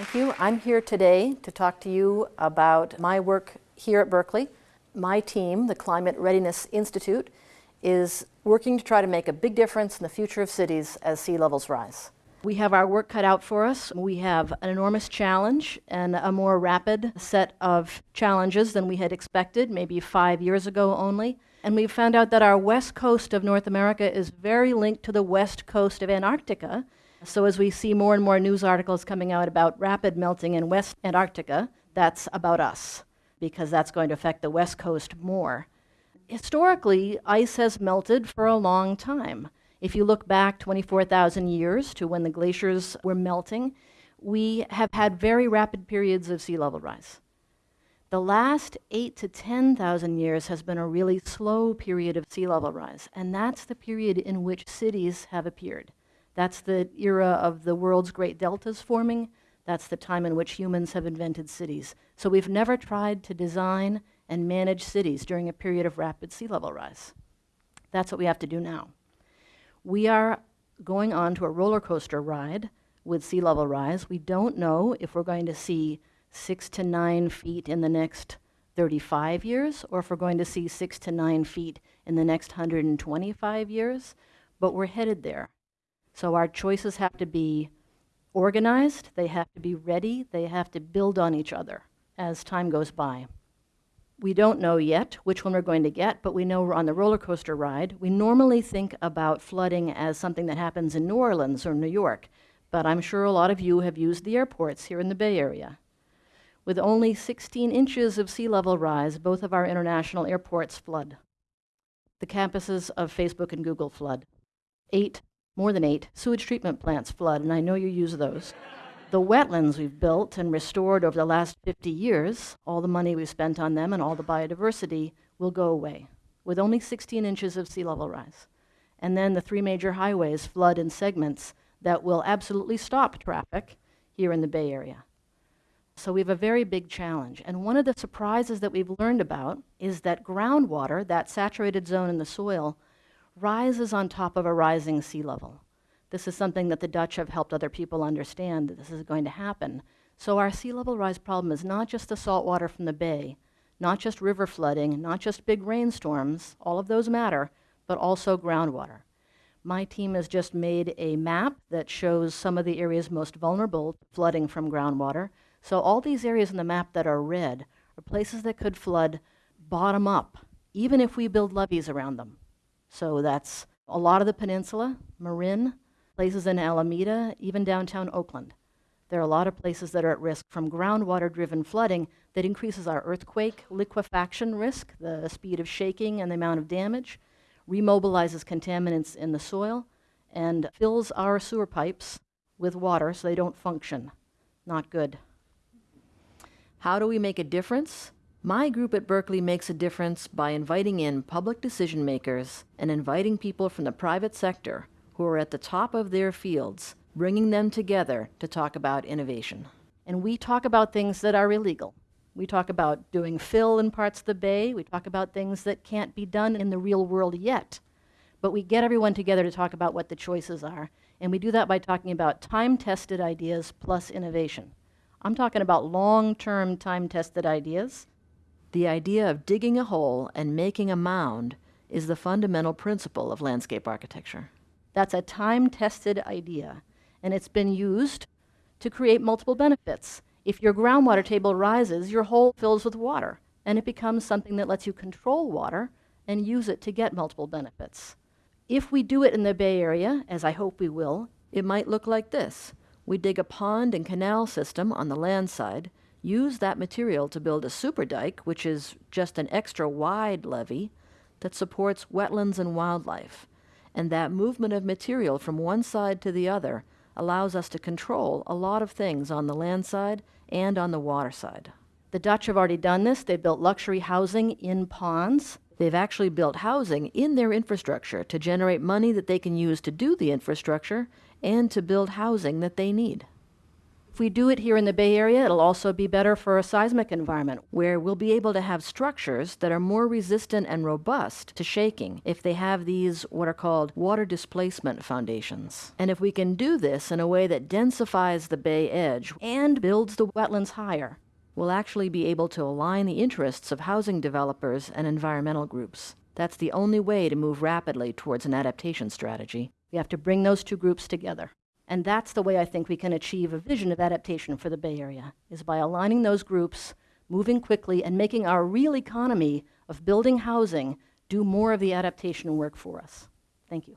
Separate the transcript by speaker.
Speaker 1: Thank you. I'm here today to talk to you about my work here at Berkeley. My team, the Climate Readiness Institute, is working to try to make a big difference in the future of cities as sea levels rise. We have our work cut out for us. We have an enormous challenge and a more rapid set of challenges than we had expected, maybe five years ago only. And we've found out that our west coast of North America is very linked to the west coast of Antarctica. So as we see more and more news articles coming out about rapid melting in West Antarctica, that's about us, because that's going to affect the west coast more. Historically, ice has melted for a long time. If you look back 24,000 years to when the glaciers were melting, we have had very rapid periods of sea level rise. The last 8 to 10,000 years has been a really slow period of sea level rise, and that's the period in which cities have appeared. That's the era of the world's great deltas forming. That's the time in which humans have invented cities. So we've never tried to design and manage cities during a period of rapid sea level rise. That's what we have to do now. We are going on to a roller coaster ride with sea level rise. We don't know if we're going to see six to nine feet in the next 35 years or if we're going to see six to nine feet in the next 125 years, but we're headed there. So our choices have to be organized, they have to be ready, they have to build on each other as time goes by. We don't know yet which one we're going to get, but we know we're on the roller coaster ride. We normally think about flooding as something that happens in New Orleans or New York, but I'm sure a lot of you have used the airports here in the Bay Area. With only 16 inches of sea level rise, both of our international airports flood. The campuses of Facebook and Google flood. Eight, more than eight, sewage treatment plants flood, and I know you use those the wetlands we've built and restored over the last 50 years, all the money we've spent on them and all the biodiversity will go away with only 16 inches of sea level rise. And then the three major highways flood in segments that will absolutely stop traffic here in the Bay Area. So we have a very big challenge. And one of the surprises that we've learned about is that groundwater, that saturated zone in the soil, rises on top of a rising sea level. This is something that the Dutch have helped other people understand that this is going to happen. So our sea level rise problem is not just the salt water from the bay, not just river flooding, not just big rainstorms, all of those matter, but also groundwater. My team has just made a map that shows some of the areas most vulnerable to flooding from groundwater. So all these areas in the map that are red are places that could flood bottom up, even if we build levees around them. So that's a lot of the peninsula, Marin, places in Alameda, even downtown Oakland. There are a lot of places that are at risk from groundwater-driven flooding that increases our earthquake liquefaction risk, the speed of shaking and the amount of damage, remobilizes contaminants in the soil, and fills our sewer pipes with water so they don't function. Not good. How do we make a difference? My group at Berkeley makes a difference by inviting in public decision makers and inviting people from the private sector who are at the top of their fields, bringing them together to talk about innovation. And we talk about things that are illegal. We talk about doing fill in parts of the bay. We talk about things that can't be done in the real world yet. But we get everyone together to talk about what the choices are. And we do that by talking about time-tested ideas plus innovation. I'm talking about long-term time-tested ideas. The idea of digging a hole and making a mound is the fundamental principle of landscape architecture. That's a time-tested idea, and it's been used to create multiple benefits. If your groundwater table rises, your hole fills with water, and it becomes something that lets you control water and use it to get multiple benefits. If we do it in the Bay Area, as I hope we will, it might look like this. We dig a pond and canal system on the land side, use that material to build a super dike, which is just an extra wide levee that supports wetlands and wildlife and that movement of material from one side to the other allows us to control a lot of things on the land side and on the water side. The Dutch have already done this. They've built luxury housing in ponds. They've actually built housing in their infrastructure to generate money that they can use to do the infrastructure and to build housing that they need. If we do it here in the Bay Area, it'll also be better for a seismic environment where we'll be able to have structures that are more resistant and robust to shaking if they have these what are called water displacement foundations. And if we can do this in a way that densifies the bay edge and builds the wetlands higher, we'll actually be able to align the interests of housing developers and environmental groups. That's the only way to move rapidly towards an adaptation strategy. We have to bring those two groups together. And that's the way I think we can achieve a vision of adaptation for the Bay Area, is by aligning those groups, moving quickly, and making our real economy of building housing do more of the adaptation work for us. Thank you.